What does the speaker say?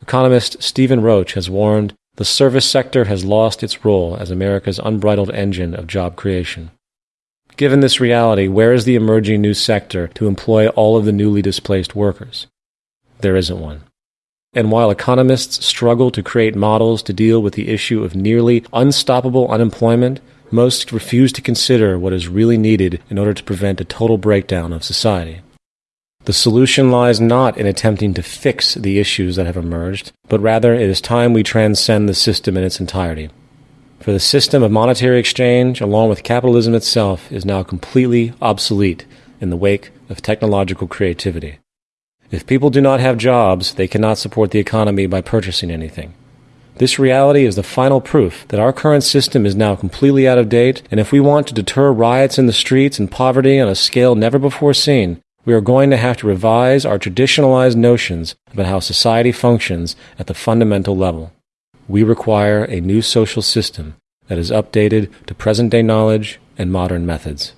Economist Stephen Roach has warned the service sector has lost its role as America's unbridled engine of job creation. Given this reality, where is the emerging new sector to employ all of the newly displaced workers? There isn't one. And while economists struggle to create models to deal with the issue of nearly unstoppable unemployment, most refuse to consider what is really needed in order to prevent a total breakdown of society. The solution lies not in attempting to fix the issues that have emerged, but rather it is time we transcend the system in its entirety. For the system of monetary exchange, along with capitalism itself, is now completely obsolete in the wake of technological creativity. If people do not have jobs, they cannot support the economy by purchasing anything. This reality is the final proof that our current system is now completely out of date, and if we want to deter riots in the streets and poverty on a scale never before seen, we are going to have to revise our traditionalized notions about how society functions at the fundamental level. We require a new social system that is updated to present day knowledge and modern methods.